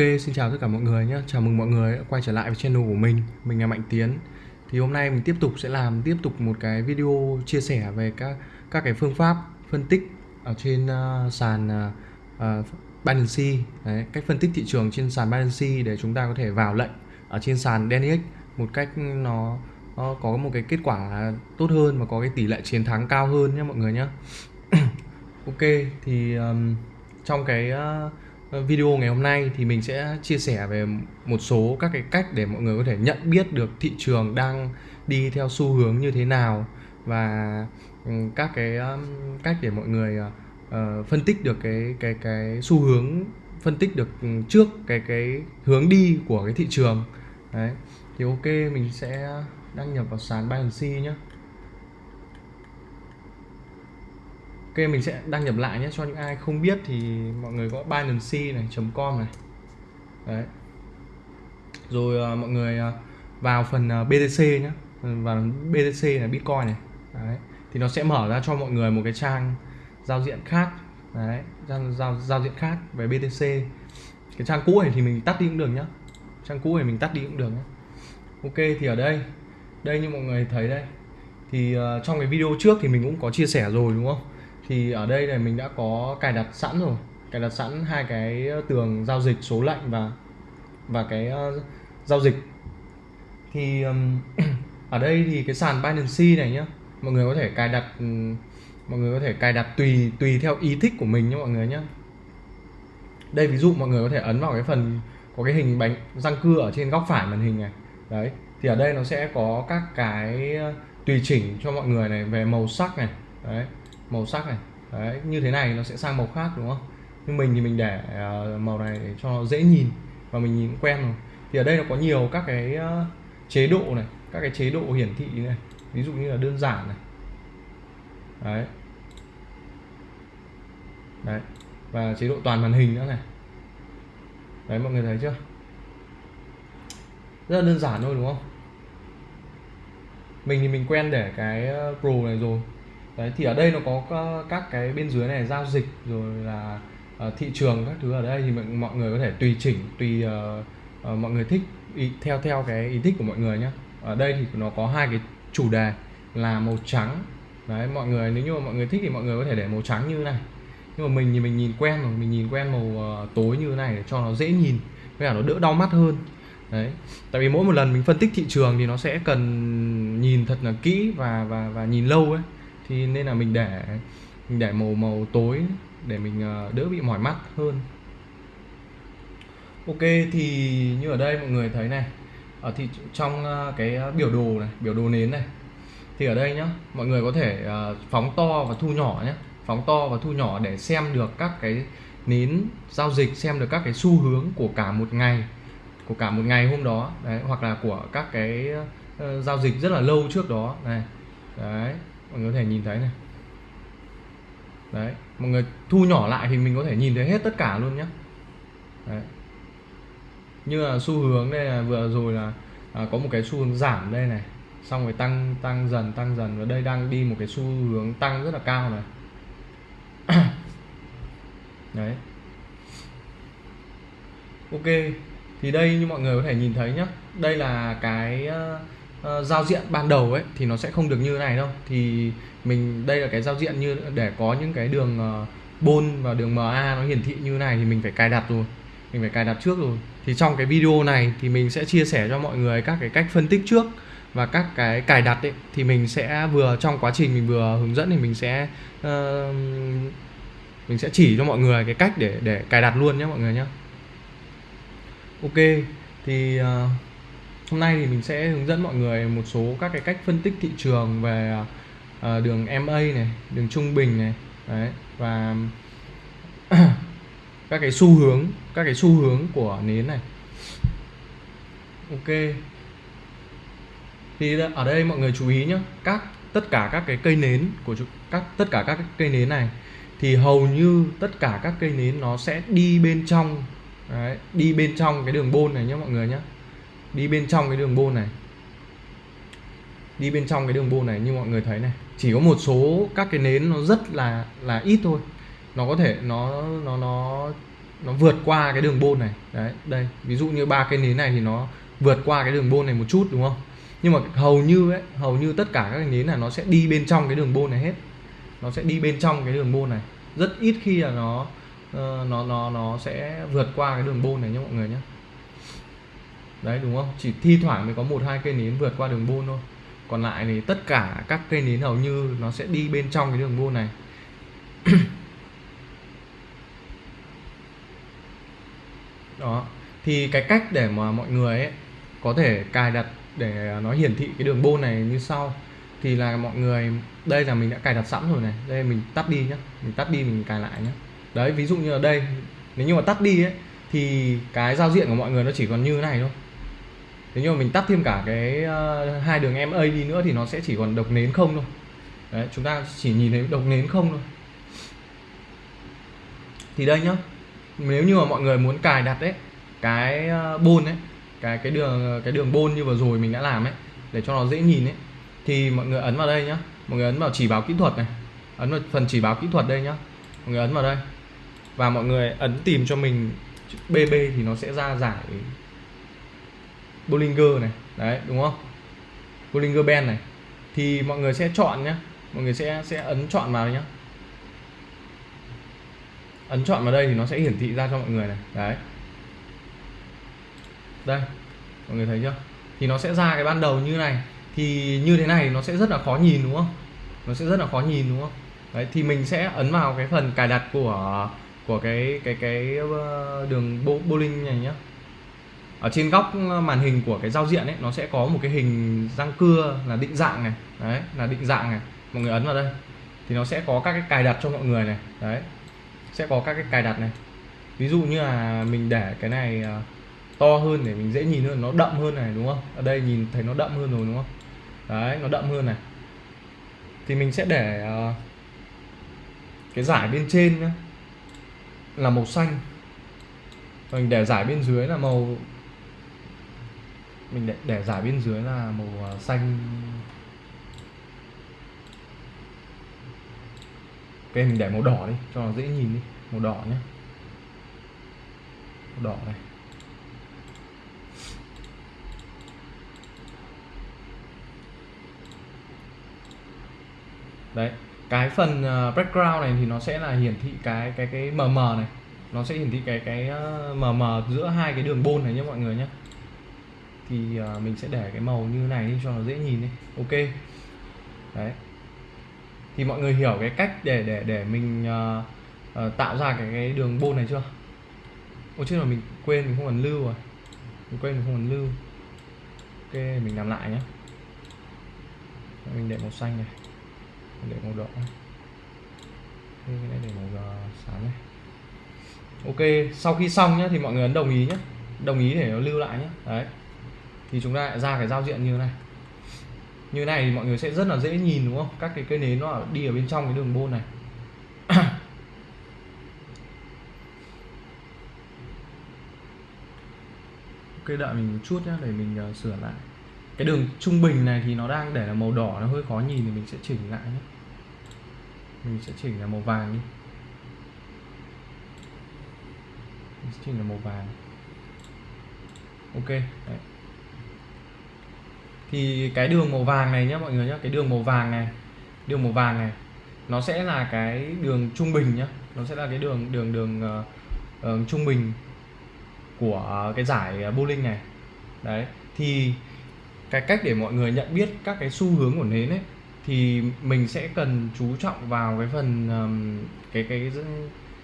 xin chào tất cả mọi người nhé. Chào mừng mọi người đã quay trở lại với channel của mình. Mình là Mạnh Tiến. Thì hôm nay mình tiếp tục sẽ làm tiếp tục một cái video chia sẻ về các các cái phương pháp phân tích ở trên uh, sàn uh, uh, Binance, Đấy, cách phân tích thị trường trên sàn Binance để chúng ta có thể vào lệnh ở trên sàn DNX một cách nó, nó có một cái kết quả tốt hơn và có cái tỷ lệ chiến thắng cao hơn nhé mọi người nhé. ok thì um, trong cái uh, video ngày hôm nay thì mình sẽ chia sẻ về một số các cái cách để mọi người có thể nhận biết được thị trường đang đi theo xu hướng như thế nào và ừ, các cái um, cách để mọi người uh, phân tích được cái cái cái xu hướng phân tích được trước cái cái hướng đi của cái thị trường. Đấy thì ok mình sẽ đăng nhập vào sàn Binance nhé mình sẽ đăng nhập lại nhé. Cho những ai không biết thì mọi người có Binance này .com này. Đấy. Rồi uh, mọi người uh, vào phần ờ, uh, BTC nhé. Vào BTC này Bitcoin này. Đấy. Thì nó sẽ mở ra cho mọi người một cái trang giao diện khác. Đấy giao, giao, giao diện khác về BTC cái trang cũ này thì mình tắt đi cũng được nhá. Trang cũ này mình tắt đi cũng được nhé Ok thì ở đây. Đây như mọi người thấy đây. Thì uh, trong cái video trước thì mình cũng có chia sẻ rồi đúng không? Thì ở đây này mình đã có cài đặt sẵn rồi. Cài đặt sẵn hai cái tường giao dịch số lệnh và và cái uh, giao dịch. Thì um, ở đây thì cái sàn Binance này nhá mọi người có thể cài đặt mọi người có thể cài đặt tùy tùy theo ý thích của mình nhé mọi người nhé đây ví dụ mọi người có thể ấn vào cái phần có cái hình bánh răng cưa ở trên góc phải màn hình này. Đấy thì ở đây nó sẽ có các cái ờ, tùy chỉnh cho mọi người này về màu sắc này. Đấy màu sắc này. Đấy, như thế này nó sẽ sang màu khác, đúng không? Nhưng mình thì mình để ờ, màu này để cho nó dễ nhìn và mình nhìn quen rồi. Thì ở đây nó có nhiều các cái ờ, chế độ này, các cái chế độ hiển thị này. Ví dụ như là đơn giản này. Đấy. Đấy, và chế độ toàn màn hình nữa này. Đấy, mọi người thấy chưa? Rất là đơn giản thôi, đúng không? Mình thì mình quen để cái ờ, pro này rồi đấy thì ở đây nó có các cái bên dưới này giao dịch rồi là uh, thị trường các thứ ở đây thì mọi người có thể tùy chỉnh tùy uh, uh, mọi người thích ý, theo theo cái ý thích của mọi người nhé ở đây thì nó có hai cái chủ đề là màu trắng. Đấy mọi người nếu như mà mọi người thích thì mọi người có thể để màu trắng như này. Nhưng mà mình thì mình nhìn quen rồi mình nhìn quen màu uh, tối như thế này để cho nó dễ nhìn với cả nó đỡ đau mắt hơn. Đấy tại vì mỗi một lần mình phân tích thị trường thì nó sẽ cần nhìn thật là kỹ và và và nhìn lâu ấy thì nên là mình để mình để màu màu tối để mình ờ, đỡ bị mỏi mắt hơn. Ok thì như ở đây mọi người thấy này ở thì trong ờ, cái ờ, biểu đồ này biểu đồ nến này thì ở đây nhá mọi người có thể phóng to và thu nhỏ nhé phóng to và thu nhỏ để xem được các cái nến giao dịch xem được các cái xu hướng của cả một ngày của cả một ngày hôm đó. Đấy hoặc là của các cái uh, giao dịch rất là lâu trước đó. Này đấy mọi người có thể nhìn thấy này. Đấy mọi người thu nhỏ lại thì mình có thể nhìn thấy hết tất cả luôn nhé đấy. như là xu hướng đây là vừa rồi là à, có một cái xu hướng giảm đây này. Xong rồi tăng tăng dần tăng dần và đây đang đi một cái xu hướng tăng rất là cao này. Đấy. Ok thì đây như mọi người có thể nhìn thấy nhá. Đây là cái uh, giao diện ban đầu ấy thì nó sẽ không được như thế này đâu. Thì mình đây là cái giao diện như để có những cái đường uh, bôn và đường MA nó hiển thị như này thì mình phải cài đặt rồi. Mình phải cài đặt trước rồi. Thì trong cái video này thì mình sẽ chia sẻ cho mọi người các cái cách phân tích trước và các cái cài đặt ấy thì mình sẽ vừa trong quá trình mình vừa hướng dẫn thì mình sẽ uh, mình sẽ chỉ cho mọi người cái cách để để cài đặt luôn nhé mọi người nhé ok thì uh, hôm nay thì mình sẽ hướng dẫn mọi người một số các cái cách phân tích thị trường về uh, đường MA này đường trung bình này đấy và các cái xu hướng các cái xu hướng của nến này. Ok. Thì ở đây mọi người chú ý nhé các tất cả các cái cây nến của các tất cả các cây nến này thì hầu như tất cả các cây nến nó sẽ đi bên trong đấy, đi bên trong cái đường bôn này nhé mọi người nhé đi bên trong cái đường bôn này. Đi bên trong cái đường bôn này như mọi người thấy này. Chỉ có một số các cái nến nó rất là là ít thôi. Nó có thể, nó nó nó nó vượt qua cái đường bôn này. Đấy, đây. Ví dụ như ba cái nến này thì nó vượt qua cái đường bôn này một chút, đúng không? Nhưng mà hầu như ấy, hầu như tất cả các cái nến là nó sẽ đi bên trong cái đường bôn này hết. Nó sẽ đi bên trong cái đường bôn này. Rất ít khi là nó ờ, nó nó nó sẽ vượt qua cái đường bôn này nhé mọi người nhé đấy, đúng không? Chỉ thi thoảng mới có một hai cây nến vượt qua đường bôn thôi. Còn lại thì tất cả các cây nến hầu như nó sẽ đi bên trong cái đường bôn này. Đó. Thì cái cách để mà mọi người ấy có thể cài đặt để nó hiển thị cái đường bôn này như sau. Thì là mọi người, đây là mình đã cài đặt sẵn rồi này. Đây, mình tắt đi nhá. Mình tắt đi, mình cài lại nhá. Đấy, ví dụ như ở đây. Nếu như mà tắt đi ấy, thì cái giao diện của mọi người nó chỉ còn như thế này thôi nếu như mà mình tắt thêm cả cái uh, hai đường MA đi nữa thì nó sẽ chỉ còn độc nến không thôi. Đấy chúng ta chỉ nhìn thấy độc nến không thôi. Thì đây nhá nếu như mà mọi người muốn cài đặt đấy cái uh, bôn ấy cái cái đường cái đường bôn như vừa rồi mình đã làm ấy để cho nó dễ nhìn ấy thì mọi người ấn vào đây nhá. Mọi người ấn vào chỉ báo kỹ thuật này ấn vào phần chỉ báo kỹ thuật đây nhá. Mọi người ấn vào đây. Và mọi người ấn tìm cho mình BB thì nó sẽ ra giải Bollinger này đấy đúng không? Bollinger Band này. Thì mọi người sẽ chọn nhé, mọi người sẽ sẽ ấn chọn vào nhé. ấn chọn vào đây thì nó sẽ hiển thị ra cho mọi người này. Đấy. Đây mọi người thấy chưa? Thì nó sẽ ra cái ban đầu như này. Thì như thế này nó sẽ rất là khó nhìn đúng không? Nó sẽ rất là khó nhìn đúng không? Đấy thì mình sẽ ấn vào cái phần cài đặt của của cái cái cái ờ, đường bowling này nhá ở trên góc ờ, màn hình của cái giao diện ấy, nó sẽ có một cái hình răng cưa là định dạng này. Đấy, là định dạng này. Mọi người ấn vào đây. Thì nó sẽ có các cái cài đặt cho mọi người này. Đấy, sẽ có các cái cài đặt này. Ví dụ như là mình để cái này ờ, to hơn để mình dễ nhìn hơn, nó đậm hơn này, đúng không? Ở đây nhìn thấy nó đậm hơn rồi, đúng không? Đấy, nó đậm hơn này. Thì mình sẽ để ờ, cái giải bên trên nhá, là màu xanh. Mình để giải bên dưới là màu mình để, để giải bên dưới là màu à, xanh. Ok mình để màu đỏ đi cho nó dễ nhìn đi. Màu đỏ nhé màu đỏ này. Đấy cái phần à, background này thì nó sẽ là hiển thị cái cái cái mờ mờ này. Nó sẽ hiển thị cái cái à, mờ mờ giữa hai cái đường bôn này nhé mọi người nhé thì à, mình sẽ để cái màu như này đi cho nó dễ nhìn đi. Ok. Đấy. Thì mọi người hiểu cái cách để để để mình uh, uh, tạo ra cái cái đường bôn này chưa? Ôi chứ là mình quên mình không cần lưu rồi. Mình quên mình không cần lưu. Ok mình làm lại nhé mình để màu xanh này. Mình để màu đỏ cái này để màu sáng này. Ok sau khi xong nhé thì mọi người ấn đồng ý nhé đồng ý để nó lưu lại nhé đấy thì chúng ta lại ra cái giao diện như thế này. Như này thì mọi người sẽ rất là dễ nhìn đúng không? Các cái cây nến nó đi ở bên trong cái đường bôn này. Ok đợi mình một chút nhé để mình uh, sửa lại. Cái đường trung bình này thì nó đang để là màu đỏ nó hơi khó nhìn thì mình sẽ chỉnh lại nhé mình sẽ chỉnh là màu vàng đi. Mình sẽ chỉnh là màu vàng. Ok đấy thì cái đường màu vàng này nhé mọi người nhé cái đường màu vàng này đường màu vàng này nó sẽ là cái đường trung bình nhá. Nó sẽ là cái đường đường đường uh, uh, trung bình của cái giải bowling này. Đấy thì cái cách để mọi người nhận biết các cái xu hướng của nến ấy thì mình sẽ cần chú trọng vào cái phần um, cái cái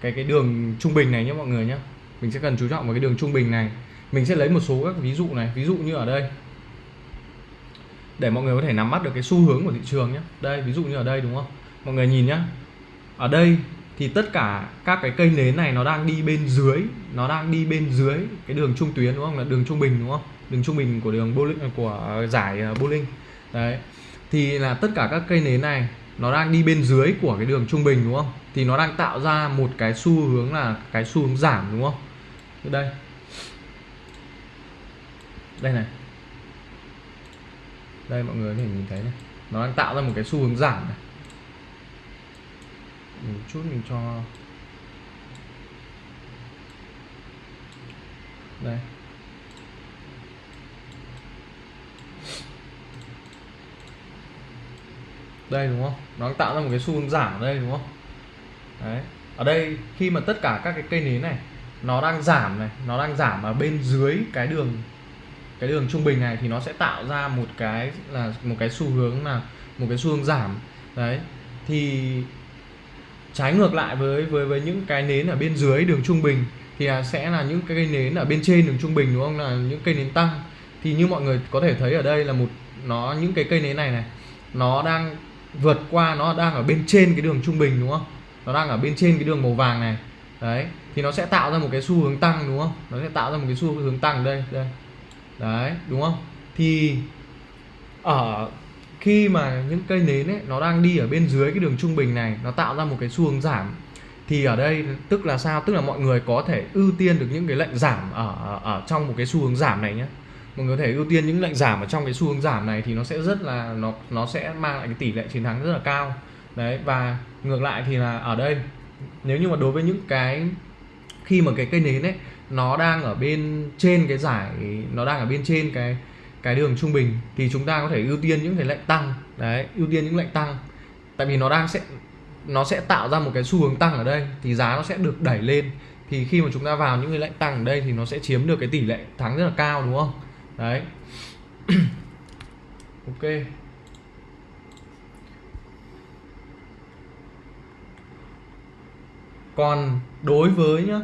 cái cái đường trung bình này nhé mọi người nhé mình sẽ cần chú trọng vào cái đường trung bình này. Mình sẽ lấy một số các ví dụ này. Ví dụ như ở đây để mọi người có thể nắm bắt được cái xu hướng của thị trường nhé đây, ví dụ như ở đây, đúng không? Mọi người nhìn nhé. ở đây thì tất cả các cái cây nến này nó đang đi bên dưới, nó đang đi bên dưới cái đường trung tuyến, đúng không? Là đường trung bình, đúng không? Đường trung bình của đường bowling à, của giải à, bowling. Đấy. Thì là tất cả các cây nến này nó đang đi bên dưới của cái đường trung bình, đúng không? Thì nó đang tạo ra một cái xu hướng là cái xu hướng giảm, đúng không? Đây. Đây này đây, mọi người có thể nhìn thấy này. Nó đang tạo ra một cái xu hướng giảm này. Một chút mình cho đây. Đây, đúng không? Nó đang tạo ra một cái xu hướng giảm ở đây, đúng không? Đấy. Ở đây, khi mà tất cả các cái cây nến này, nó đang giảm này, nó đang giảm ở bên dưới cái đường cái đường trung bình này thì nó sẽ tạo ra một cái là một cái xu hướng là một cái xu hướng giảm. Đấy, thì trái ngược lại với với với những cái nến ở bên dưới đường trung bình thì sẽ là những cái cây nến ở bên trên đường trung bình, đúng không? Là những cây nến tăng. Thì như mọi người có thể thấy ở đây là một, nó, những cái cây nến này này, nó đang vượt qua, nó đang ở bên trên cái đường trung bình, đúng không? Nó đang ở bên trên cái đường màu vàng này. Đấy, thì nó sẽ tạo ra một cái xu hướng tăng, đúng không? Nó sẽ tạo ra một cái xu hướng tăng đây đây đấy, đúng không? Thì ở khi mà những cây nến ấy, nó đang đi ở bên dưới cái đường trung bình này, nó tạo ra một cái xu hướng giảm, thì ở đây tức là sao? Tức là mọi người có thể ưu tiên được những cái lệnh giảm ở ở trong một cái xu hướng giảm này nhé mọi người có thể ưu tiên những lệnh giảm ở trong cái xu hướng giảm này thì nó sẽ rất là, nó nó sẽ mang lại cái tỷ lệ chiến thắng rất là cao. Đấy, và ngược lại thì là ở đây, nếu như mà đối với những cái khi mà cái cây nến ấy nó đang ở bên trên cái giải, nó đang ở bên trên cái cái đường trung bình, thì chúng ta có thể ưu tiên những cái lệnh tăng. Đấy, ưu tiên những lệnh tăng. Tại vì nó đang sẽ, nó sẽ tạo ra một cái xu hướng tăng ở đây, thì giá nó sẽ được đẩy lên. Thì khi mà chúng ta vào những cái lệnh tăng ở đây thì nó sẽ chiếm được cái tỷ lệ thắng rất là cao, đúng không? Đấy. Ok. Còn đối với nhá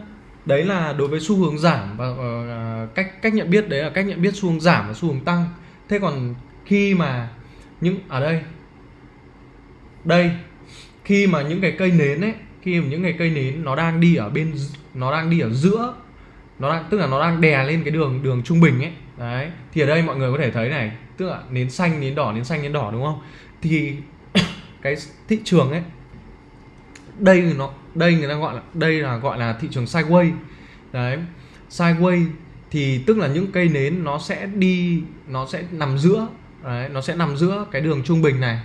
đấy là đối với xu hướng giảm và uh, cách cách nhận biết đấy là cách nhận biết xu hướng giảm và xu hướng tăng. Thế còn khi mà những ở đây đây khi mà những cái cây nến ấy khi mà những cái cây nến nó đang đi ở bên nó đang đi ở giữa nó đang tức là nó đang đè lên cái đường đường trung bình ấy đấy thì ở đây mọi người có thể thấy này tức là nến xanh nến đỏ nến xanh nến đỏ đúng không? Thì cái thị trường ấy đây nó đây người ta gọi là đây là gọi là thị trường sideways đấy sideways thì tức là những cây nến nó sẽ đi nó sẽ nằm giữa đấy, nó sẽ nằm giữa cái đường trung bình này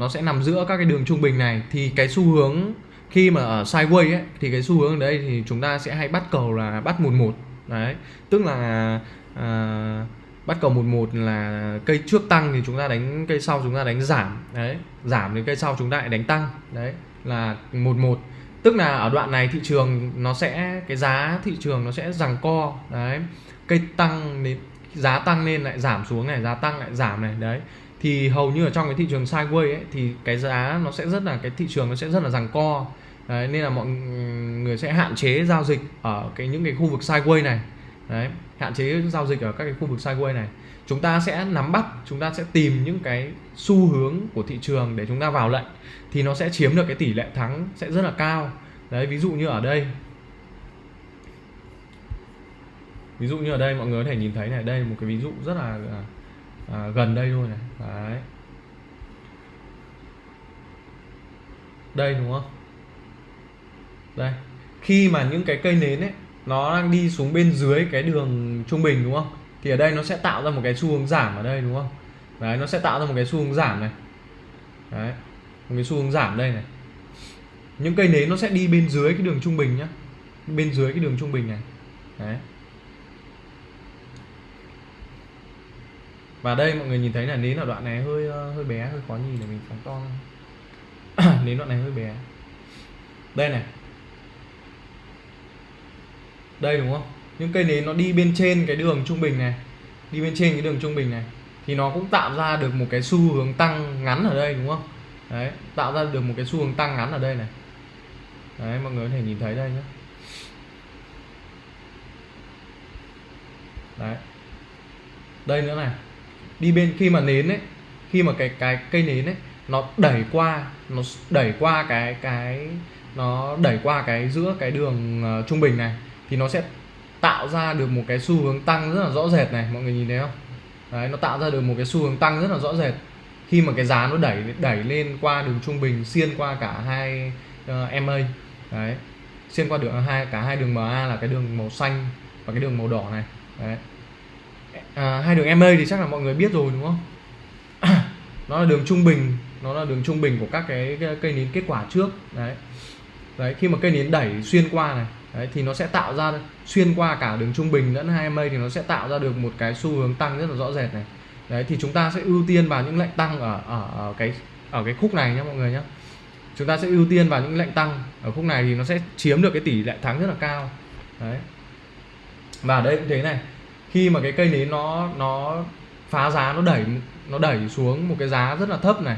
nó sẽ nằm giữa các cái đường trung bình này. Thì cái xu hướng khi mà ở sideways ấy thì cái xu hướng ở đây thì chúng ta sẽ hay bắt cầu là bắt một một. Đấy tức là à, bắt cầu một một là cây trước tăng thì chúng ta đánh cây sau chúng ta đánh giảm. Đấy giảm thì cây sau chúng ta lại đánh tăng. Đấy là một một tức là ở đoạn này thị trường nó sẽ cái giá thị trường nó sẽ rằng co đấy. Cây tăng đến giá tăng lên lại giảm xuống này giá tăng lại giảm này đấy. Thì hầu như ở trong cái thị trường sideways ấy thì cái giá nó sẽ rất là cái thị trường nó sẽ rất là rằng co. Đấy, nên là mọi người sẽ hạn chế giao dịch ở cái những cái khu vực sideways này. Đấy hạn chế giao dịch ở các cái khu vực sideways này chúng ta sẽ nắm bắt chúng ta sẽ tìm những cái xu hướng của thị trường để chúng ta vào lệnh thì nó sẽ chiếm được cái tỷ lệ thắng sẽ rất là cao. Đấy ví dụ như ở đây. Ví dụ như ở đây mọi người có thể nhìn thấy này đây một cái ví dụ rất là à, à gần đây thôi này. Đấy. Đây đúng không? Đây. Khi mà những cái cây nến ấy nó đang đi xuống bên dưới cái đường trung bình đúng không? Thì ở đây nó sẽ tạo ra một cái xu hướng giảm ở đây, đúng không? Đấy, nó sẽ tạo ra một cái xu hướng giảm này. Đấy, một cái xu hướng giảm đây này. Những cây nến nó sẽ đi bên dưới cái đường trung bình nhá. Bên dưới cái đường trung bình này. Đấy. Và đây mọi người nhìn thấy là nến ở đoạn này hơi ờ, hơi bé, hơi khó nhìn để mình phóng to nến đoạn này hơi bé. Đây này. Đây, đúng không? Những cây nến nó đi bên trên cái đường trung bình này. Đi bên trên cái đường trung bình này. Thì nó cũng tạo ra được một cái xu hướng tăng ngắn ở đây đúng không? Đấy tạo ra được một cái xu hướng tăng ngắn ở đây này. Đấy mọi người có thể nhìn thấy đây nhé đấy. Đây nữa này. Đi bên khi mà nến ấy khi mà cái cái cây nến ấy nó đẩy qua nó đẩy qua cái cái nó đẩy qua cái giữa cái đường uh, trung bình này thì nó sẽ tạo ra được một cái xu hướng tăng rất là rõ rệt này mọi người nhìn thấy không? Đấy nó tạo ra được một cái xu hướng tăng rất là rõ rệt. Khi mà cái giá nó đẩy đẩy lên qua đường trung bình xuyên qua cả hai ờ, uh, MA đấy xuyên qua đường hai cả hai đường MA là cái đường màu xanh và cái đường màu đỏ này. Đấy. À, hai đường MA thì chắc là mọi người biết rồi đúng không? Nó là đường trung bình nó là đường trung bình của các cái, cái cây nến kết quả trước. Đấy. Đấy khi mà cây nến đẩy xuyên qua này đấy thì nó sẽ tạo ra xuyên qua cả đường trung bình lẫn hai mây thì nó sẽ tạo ra được một cái xu hướng tăng rất là rõ rệt này. Đấy thì chúng ta sẽ ưu tiên vào những lệnh tăng ở ở, ở cái ở cái khúc này nhé mọi người nhé chúng ta sẽ ưu tiên vào những lệnh tăng ở khúc này thì nó sẽ chiếm được cái tỷ lệ thắng rất là cao. Đấy. Và đây cũng thế này khi mà cái cây nến nó nó phá giá nó đẩy nó đẩy xuống một cái giá rất là thấp này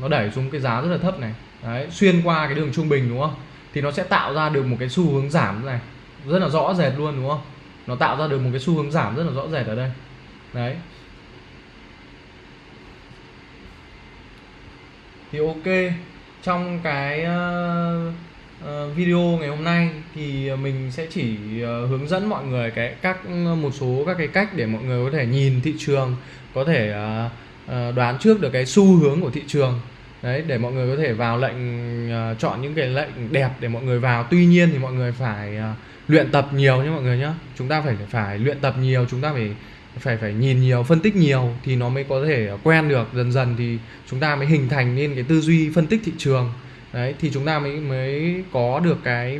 nó đẩy xuống cái giá rất là thấp này. Đấy xuyên qua cái đường trung bình đúng không? Thì nó sẽ tạo ra được một cái xu hướng giảm này. Rất là rõ rệt luôn, đúng không? Nó tạo ra được một cái xu hướng giảm rất là rõ rệt ở đây. Đấy. Thì ok, trong cái ờ, ờ, video ngày hôm nay thì mình sẽ chỉ ờ, hướng dẫn mọi người cái các một số các cái cách để mọi người có thể nhìn thị trường, có thể đoán trước được cái xu hướng của thị trường đấy để mọi người có thể vào lệnh uh, chọn những cái lệnh đẹp để mọi người vào. Tuy nhiên thì mọi người phải uh, luyện tập nhiều nhé mọi người nhé. Chúng ta phải phải luyện tập nhiều chúng ta phải phải phải nhìn nhiều phân tích nhiều thì nó mới có thể quen được. Dần dần thì chúng ta mới hình thành nên cái tư duy phân tích thị trường. Đấy thì chúng ta mới mới có được cái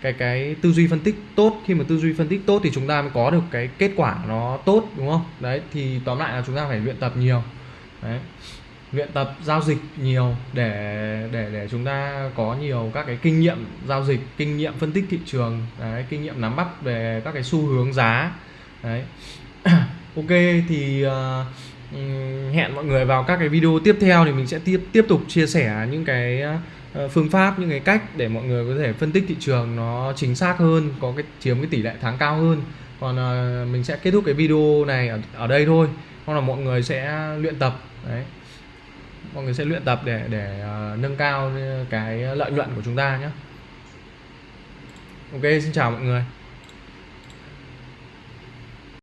cái cái tư duy phân tích tốt. Khi mà tư duy phân tích tốt thì chúng ta mới có được cái kết quả nó tốt đúng không? Đấy thì tóm lại là chúng ta phải luyện tập nhiều. Đấy luyện tập giao dịch nhiều để để để chúng ta có nhiều các cái kinh nghiệm giao dịch kinh nghiệm phân tích thị trường đấy, kinh nghiệm nắm bắt về các cái xu hướng giá đấy. Ok thì uh, hẹn mọi người vào các cái video tiếp theo thì mình sẽ tiếp tiếp tục chia sẻ những cái uh, phương pháp những cái cách để mọi người có thể phân tích thị trường nó chính xác hơn có cái chiếm cái tỷ lệ thắng cao hơn. Còn uh, mình sẽ kết thúc cái video này ở, ở đây thôi. Hoặc là mọi người sẽ luyện tập đấy mọi người sẽ luyện tập để để uh, nâng cao cái lợi nhuận của chúng ta nhé. Ok xin chào mọi người.